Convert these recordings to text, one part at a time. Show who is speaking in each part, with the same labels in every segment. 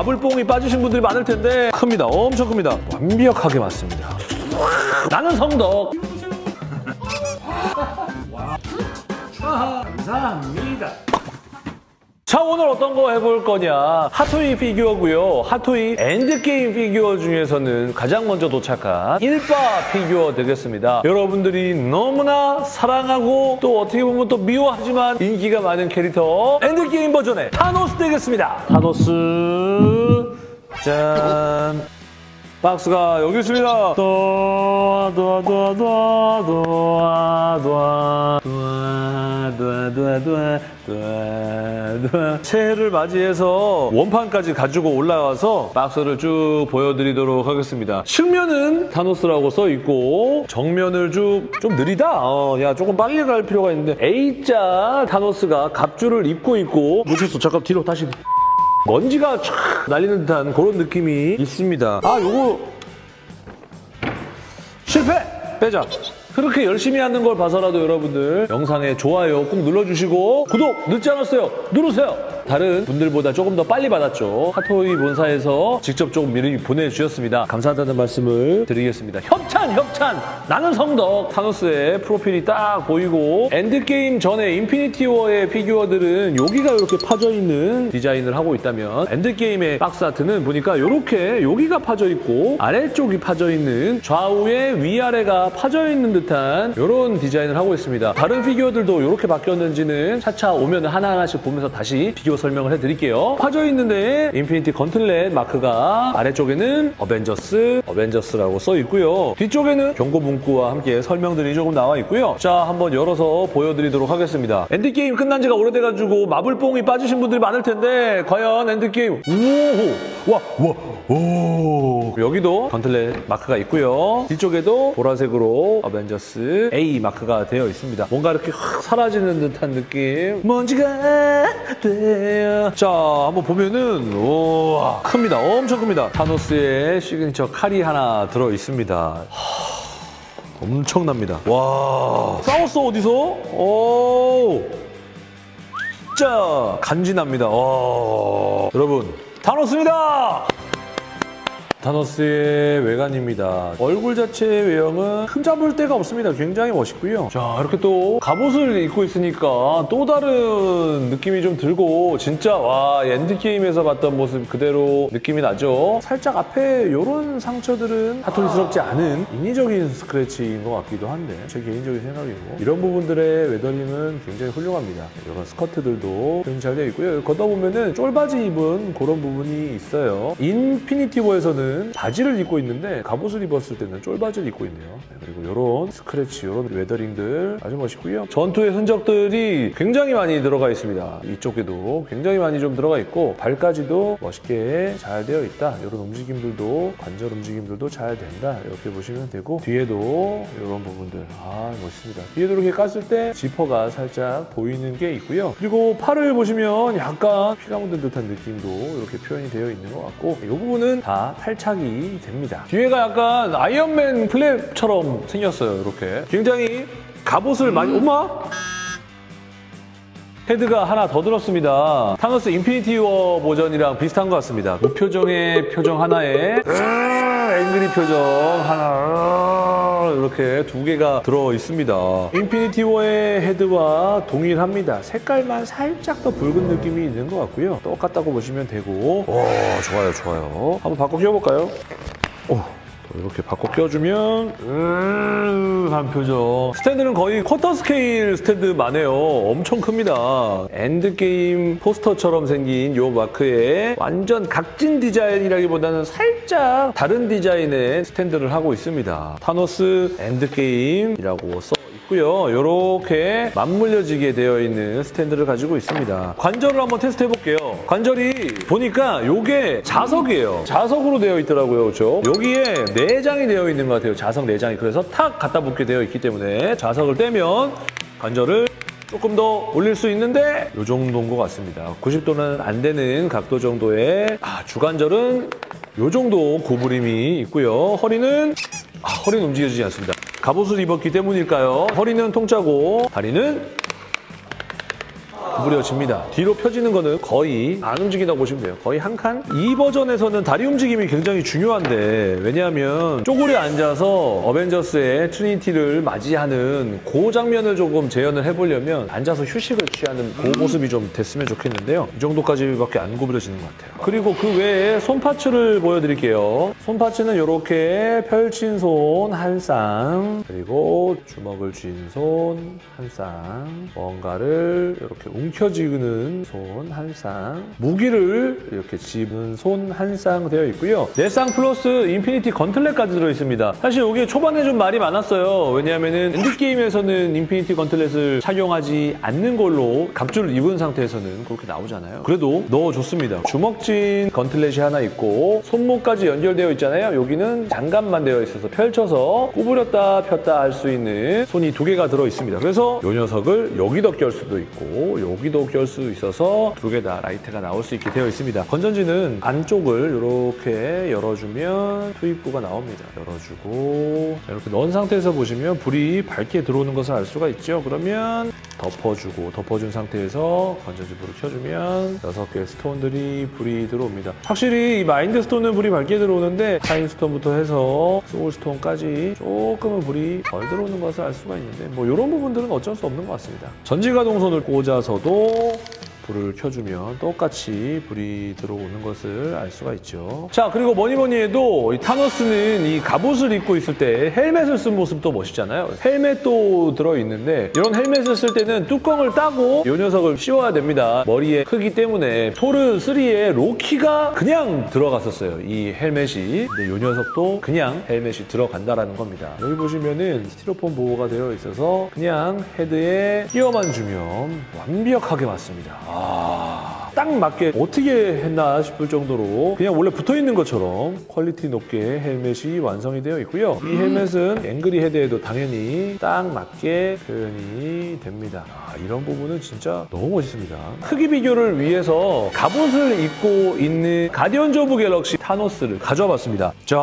Speaker 1: 마블뽕이 빠지신 분들이 많을 텐데 큽니다. 엄청 큽니다. 완벽하게 맞습니다. 나는 성덕.
Speaker 2: 감사합니다.
Speaker 1: 자 오늘 어떤 거 해볼 거냐 핫토이 피규어고요 핫토이 엔드게임 피규어 중에서는 가장 먼저 도착한 1빠 피규어 되겠습니다 여러분들이 너무나 사랑하고 또 어떻게 보면 또 미워하지만 인기가 많은 캐릭터 엔드게임 버전의 타노스 되겠습니다 타노스 짠 박스가 여기 있습니다. 도아 도아 도아 도아 도아 도아 도아 도아 도아 새해를 맞이해서 원판까지 가지고 올라와서 박스를 쭉 보여드리도록 하겠습니다. 측면은 타노스라고 써 있고 정면을 쭉 좀 느리다. 어, 야 조금 빨리 갈 필요가 있는데 A자 타노스가 갑주를 입고 있고 놓쳤어. 잠깐 뒤로 다시. 먼지가 촥 날리는 듯한 그런 느낌이 있습니다. 아, 요거 실패! 빼자. 그렇게 열심히 하는 걸 봐서라도 여러분들 영상에 좋아요 꼭 눌러주시고 구독 늦지 않았어요. 누르세요. 다른 분들보다 조금 더 빨리 받았죠. 핫토이 본사에서 직접 조금 미리 보내주셨습니다. 감사하다는 말씀을 드리겠습니다. 협찬! 협찬! 나는 성덕! 타노스의 프로필이 딱 보이고 엔드게임 전에 인피니티 워의 피규어들은 여기가 이렇게 파져있는 디자인을 하고 있다면 엔드게임의 박스 아트는 보니까 이렇게 여기가 파져있고 아래쪽이 파져있는 좌우에 위아래가 파져있는 듯한 이런 디자인을 하고 있습니다. 다른 피규어들도 이렇게 바뀌었는지는 차차 오면 하나하나씩 보면서 다시 비교 설명을 해드릴게요. 파져 있는데 infinity gauntlet 마크가 아래쪽에는 어벤져스, 어벤져스라고 써 있고요. 뒤쪽에는 경고 문구와 함께 설명들이 조금 나와 있고요. 자, 한번 열어서 보여드리도록 하겠습니다. 엔드게임 끝난 지가 오래돼가지고 마블뽕이 빠지신 분들이 많을 텐데 과연 엔드게임 우호! 와! 와! 오! 여기도 gauntlet 마크가 있고요. 뒤쪽에도 보라색으로 어벤져스 A 마크가 되어 있습니다. 뭔가 이렇게 확 사라지는 듯한 느낌. 먼지가 돼요. 자, 한번 보면은 우와 큽니다. 엄청 큽니다. 타노스의 시그니처 칼이 하나 들어 있습니다. 하, 엄청납니다. 와 싸웠어 어디서? 오 진짜 간지납니다. 와 여러분 타노스입니다. 타노스의 외관입니다. 얼굴 자체의 외형은 흠잡을 데가 없습니다. 굉장히 멋있고요. 자 이렇게 또 갑옷을 입고 있으니까 또 다른 느낌이 좀 들고 진짜 와 엔드게임에서 봤던 모습 그대로 느낌이 나죠. 살짝 앞에 이런 상처들은 핫토이스럽지 않은 인위적인 스크래치인 것 같기도 한데 제 개인적인 생각이고 이런 부분들의 weathering은 굉장히 훌륭합니다. 이런 스커트들도 굉장히 잘 되어 있고요. 걷다 보면 은 쫄바지 입은 그런 부분이 있어요. 인피니티 워에서는 바지를 입고 있는데 갑옷을 입었을 때는 쫄바지를 입고 있네요. 네, 그리고 이런 스크래치, 이런 weathering들 아주 멋있고요. 전투의 흔적들이 굉장히 많이 들어가 있습니다. 이쪽에도 굉장히 많이 좀 들어가 있고 발까지도 멋있게 잘 되어 있다. 이런 움직임들도 관절 움직임들도 잘 된다. 이렇게 보시면 되고 뒤에도 이런 부분들 아 멋있습니다. 뒤에도 이렇게 깠을 때 지퍼가 살짝 보이는 게 있고요. 그리고 팔을 보시면 약간 피가 묻은 듯한 느낌도 이렇게 표현이 되어 있는 것 같고 이 부분은 다 탈 착이 됩니다. 뒤에가 약간 아이언맨 플랩처럼 생겼어요. 이렇게 굉장히 갑옷을 많이 엄마 헤드가 하나 더 들었습니다. 타노스 인피니티 워 버전이랑 비슷한 것 같습니다. 무표정의 표정 하나에 으아, angry 표정 하나 이렇게 두 개가 들어 있습니다. 인피니티 워의 헤드와 동일합니다. 색깔만 살짝 더 붉은 느낌이 있는 것 같고요. 똑같다고 보시면 되고 오 좋아요 좋아요. 한번 바꿔 끼워볼까요? 오. 이렇게 바꿔 껴주면 음, 한 표정. 스탠드는 거의 쿼터 스케일 스탠드만 해요. 엄청 큽니다. 엔드게임 포스터처럼 생긴 이 마크에 완전 각진 디자인이라기보다는 살짝 다른 디자인의 스탠드를 하고 있습니다. 타노스 엔드게임이라고 써 있고요 이렇게 맞물려지게 되어 있는 스탠드를 가지고 있습니다 관절을 한번 테스트 해볼게요 관절이 보니까 이게 자석이에요 자석으로 되어 있더라고요 그렇죠 여기에 내장이 되어 있는 것 같아요. 자석 내장이. 그래서 탁 갖다 붙게 되어 있기 때문에 자석을 떼면 관절을 조금 더 올릴 수 있는데 이 정도인 것 같습니다. 90도는 안 되는 각도 정도의 아, 주관절은 이 정도 구부림이 있고요. 허리는 아, 허리는 움직여지지 않습니다. 갑옷을 입었기 때문일까요? 허리는 통짜고 다리는 구부려집니다. 뒤로 펴지는 거는 거의 안 움직인다고 보시면 돼요. 거의 한 칸? 이 버전에서는 다리 움직임이 굉장히 중요한데 왜냐하면 쪼그려 앉아서 어벤져스의 trinity를 맞이하는 그 장면을 조금 재현을 해보려면 앉아서 휴식을 취하는 그 모습이 좀 됐으면 좋겠는데요. 이 정도까지밖에 안 구부려지는 것 같아요. 그리고 그 외에 손parts를 보여드릴게요. 손parts는 이렇게 펼친 손 한 쌍, 그리고 주먹을 쥔 손 한 쌍, 뭔가를 이렇게 움켜쥐는 손 한 쌍, 무기를 이렇게 집은 손 한 쌍 되어 있고요. 네 쌍 플러스 Infinity Gauntlet까지 들어있습니다. 사실 이게 초반에 좀 말이 많았어요. 왜냐하면은 엔드게임에서는 Infinity Gauntlet을 착용하지 않는 걸로 갑주를 입은 상태에서는 그렇게 나오잖아요. 그래도 넣어줬습니다. 주먹 쥔 gauntlet이 하나 있고 손목까지 연결되어 있잖아요. 여기는 장갑만 되어 있어서 펼쳐서 구부렸다 폈다 할 수 있는 손이 두 개가 들어 있습니다. 그래서 이 녀석을 여기도 낄 수도 있고 여기도 낄수 있어서 두 개 다 라이트가 나올 수 있게 되어 있습니다. 건전지는 안쪽을 이렇게 열어주면 투입부가 나옵니다. 열어주고 자, 이렇게 넣은 상태에서 보시면 불이 밝게 들어오는 것을 알 수가 있죠. 그러면 덮어주고 덮어준 상태에서 건전지 불을 켜주면 여섯 개의 스톤들이 불이 들어옵니다. 확실히 이 마인드 스톤은 불이 밝게 들어오는데 타임 스톤부터 해서 소울 스톤까지 조금은 불이 덜 들어오는 것을 알 수가 있는데 뭐 이런 부분들은 어쩔 수 없는 것 같습니다. 전지가동손을 꽂아서 도 불을 켜주면 똑같이 불이 들어오는 것을 알 수가 있죠. 자, 그리고 뭐니 뭐니 해도 이 타노스는 이 갑옷을 입고 있을 때 헬멧을 쓴 모습도 멋있잖아요. 헬멧도 들어있는데 이런 헬멧을 쓸 때는 뚜껑을 따고 이 녀석을 씌워야 됩니다. 머리에 크기 때문에 토르 3의 로키가 그냥 들어갔었어요. 이 헬멧이. 근데 이 녀석도 그냥 헬멧이 들어간다라는 겁니다. 여기 보시면은 스티로폼 보호가 되어 있어서 그냥 헤드에 끼워만 주면 완벽하게 맞습니다. 아, 딱 맞게 어떻게 했나 싶을 정도로 그냥 원래 붙어 있는 것처럼 퀄리티 높게 헬멧이 완성이 되어 있고요. 이 헬멧은 angry head에도 당연히 딱 맞게 표현이 됩니다. 아, 이런 부분은 진짜 너무 멋있습니다. 크기 비교를 위해서 갑옷을 입고 있는 가디언즈 오브 갤럭시 타노스를 가져와 봤습니다. 자,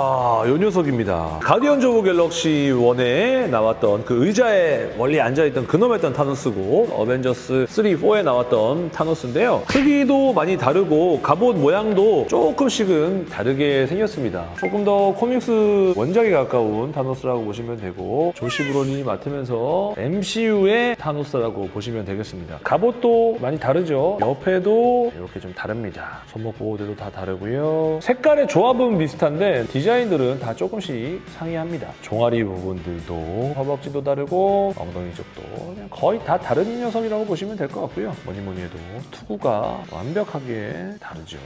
Speaker 1: 이 녀석입니다. 가디언즈 오브 갤럭시 1에 나왔던 그 의자에 멀리 앉아있던 근엄했던 타노스고 어벤져스 3, 4에 나왔던 타노스인데요. 크기 도 많이 다르고 갑옷 모양도 조금씩은 다르게 생겼습니다. 조금 더 코믹스 원작에 가까운 타노스라고 보시면 되고 조시 브롤린이 맡으면서 MCU의 타노스라고 보시면 되겠습니다. 갑옷도 많이 다르죠. 옆에도 이렇게 좀 다릅니다. 손목 보호대도 다 다르고요. 색깔의 조합은 비슷한데 디자인들은 다 조금씩 상이합니다. 종아리 부분들도 허벅지도 다르고 엉덩이 쪽도 거의 다 다른 녀석이라고 보시면 될 것 같고요. 뭐니 뭐니 해도 투구가 완벽하게 다르죠.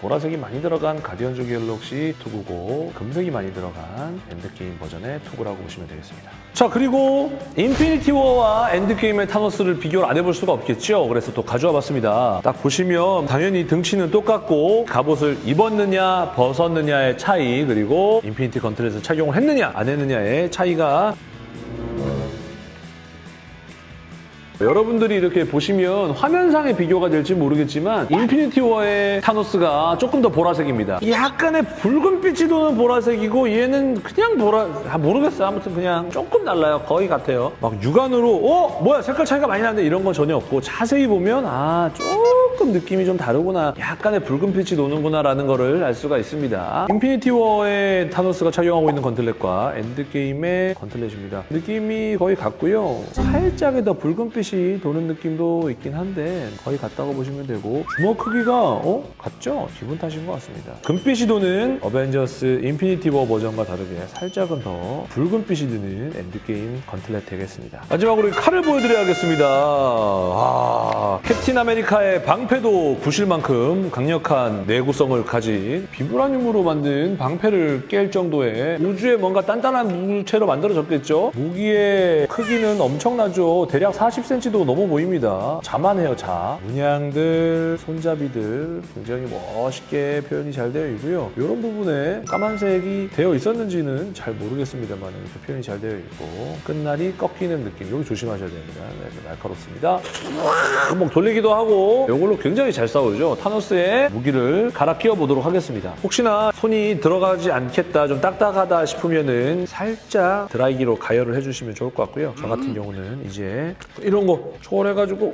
Speaker 1: 보라색이 많이 들어간 가디언즈 갤럭시 투구고 금색이 많이 들어간 엔드게임 버전의 투구라고 보시면 되겠습니다. 자 그리고 인피니티 워와 엔드게임의 타노스를 비교를 안 해볼 수가 없겠죠. 그래서 또 가져와 봤습니다. 딱 보시면 당연히 등치는 똑같고 갑옷을 입었느냐 벗었느냐의 차이 그리고 Infinity Gauntlet을 착용을 했느냐 안 했느냐의 차이가 여러분들이 이렇게 보시면 화면상의 비교가 될지 모르겠지만 인피니티 워의 타노스가 조금 더 보라색입니다. 약간의 붉은빛이 도는 보라색이고 얘는 그냥 보라... 아, 모르겠어요. 아무튼 그냥 조금 달라요. 거의 같아요. 막 육안으로 어? 뭐야 색깔 차이가 많이 나는데 이런 건 전혀 없고 자세히 보면 아 조금 느낌이 좀 다르구나. 약간의 붉은 빛이 도는구나 라는 거를 알 수가 있습니다. 인피니티 워의 타노스가 착용하고 있는 gauntlet과 엔드게임의 gauntlet입니다. 느낌이 거의 같고요. 살짝의 더 붉은 빛이 도는 느낌도 있긴 한데 거의 같다고 보시면 되고 주먹 크기가 어? 같죠? 기분 탓인 것 같습니다. 금빛이 도는 어벤져스 인피니티 워 버전과 다르게 살짝은 더 붉은 빛이 드는 엔드게임 gauntlet 되겠습니다. 마지막으로 칼을 보여드려야겠습니다. 아, 캡틴 아메리카의 방패도 부실 만큼 강력한 내구성을 가진 비브라늄으로 만든 방패를 깰 정도의 우주에 뭔가 단단한 물체로 만들어졌겠죠? 무기의 크기는 엄청나죠. 대략 40cm도 넘어 보입니다. 자만해요, 자. 문양들, 손잡이들 굉장히 멋있게 표현이 잘 되어 있고요. 이런 부분에 까만색이 되어 있었는지는 잘 모르겠습니다만 이렇게 표현이 잘 되어 있고 끝날이 꺾이는 느낌. 여기 조심하셔야 됩니다. 네, 날카롭습니다. 한번 돌리기도 하고 이걸 로 굉장히 잘 싸우죠. 타노스의 무기를 갈아 끼워 보도록 하겠습니다. 혹시나 손이 들어가지 않겠다, 좀 딱딱하다 싶으면 은 살짝 드라이기로 가열을 해주시면 좋을 것 같고요. 저 같은 경우는 이제 이런 거 초월해가지고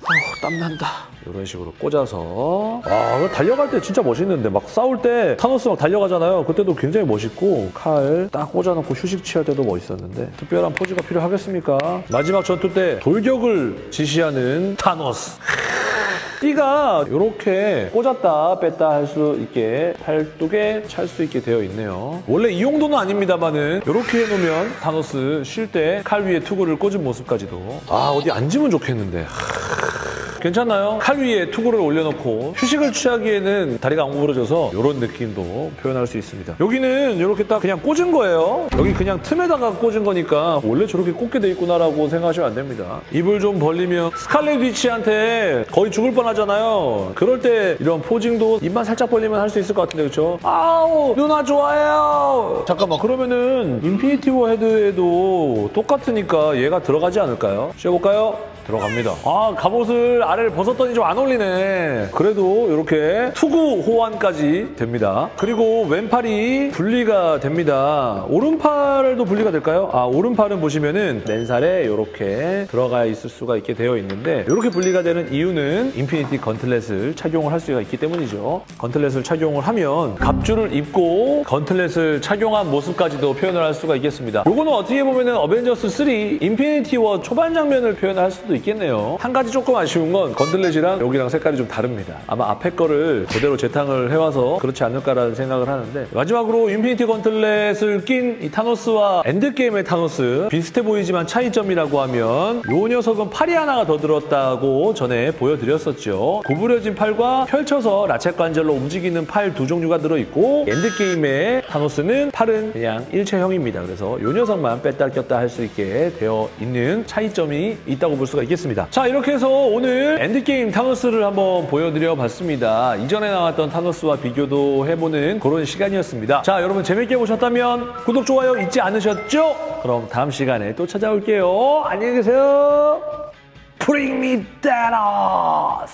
Speaker 1: 어, 땀난다. 이런 식으로 꽂아서 아 달려갈 때 진짜 멋있는데 막 싸울 때 타노스 막 달려가잖아요. 그때도 굉장히 멋있고 칼 딱 꽂아놓고 휴식 취할 때도 멋있었는데 특별한 포즈가 필요하겠습니까? 마지막 전투 때 돌격을 지시하는 타노스. 띠가 이렇게 꽂았다 뺐다 할 수 있게 팔뚝에 찰 수 있게 되어 있네요. 원래 이 용도는 아닙니다만은 이렇게 해놓으면 타노스 쉴 때 칼 위에 투구를 꽂은 모습까지도. 아 어디 앉으면 좋겠는데 괜찮나요? 칼 위에 투구를 올려놓고 휴식을 취하기에는 다리가 안 구부러져서 이런 느낌도 표현할 수 있습니다. 여기는 이렇게 딱 그냥 꽂은 거예요. 여기 그냥 틈에다가 꽂은 거니까 원래 저렇게 꽂게 돼 있구나라고 생각하시면 안 됩니다. 입을 좀 벌리면 스칼렛 위치한테 거의 죽을 뻔하잖아요. 그럴 때 이런 posing도 입만 살짝 벌리면 할 수 있을 것 같은데 그렇죠? 아우 누나 좋아해요. 잠깐만 그러면은 인피니티 워 헤드에도 똑같으니까 얘가 들어가지 않을까요? 쉬어볼까요? 들어갑니다. 아 갑옷을 아래를 벗었더니 좀 안 어울리네. 그래도 이렇게 투구 호환까지 됩니다. 그리고 왼팔이 분리가 됩니다. 오른팔도 분리가 될까요? 아 오른팔은 보시면은 맨살에 이렇게 들어가 있을 수가 있게 되어 있는데 이렇게 분리가 되는 이유는 Infinity Gauntlet을 착용을 할 수가 있기 때문이죠. gauntlet을 착용을 하면 갑주를 입고 gauntlet을 착용한 모습까지도 표현을 할 수가 있겠습니다. 요거는 어떻게 보면 은 어벤져스 3 인피니티 워 초반 장면을 표현할 수도 있겠네요. 한 가지 조금 아쉬운 건 gauntlet이랑 여기랑 색깔이 좀 다릅니다. 아마 앞에 거를 제대로 재탕을 해와서 그렇지 않을까라는 생각을 하는데 마지막으로 Infinity Gauntlet을 낀 이 타노스와 엔드게임의 타노스 비슷해 보이지만 차이점이라고 하면 요 녀석은 팔이 하나가 더 들었다고 전에 보여드렸었죠. 구부려진 팔과 펼쳐서 ratchet 관절로 움직이는 팔 두 종류가 들어있고 엔드게임의 타노스는 팔은 그냥 일체형입니다. 그래서 요 녀석만 뺐다 꼈다 할 수 있게 되어 있는 차이점이 있다고 볼 수가 있겠습니다. 자 이렇게 해서 오늘 엔드게임 타노스를 한번 보여드려 봤습니다. 이전에 나왔던 타노스와 비교도 해보는 그런 시간이었습니다. 자 여러분 재밌게 보셨다면 구독, 좋아요 잊지 않으셨죠? 그럼 다음 시간에 또 찾아올게요. 안녕히 계세요. Bring me Thanos!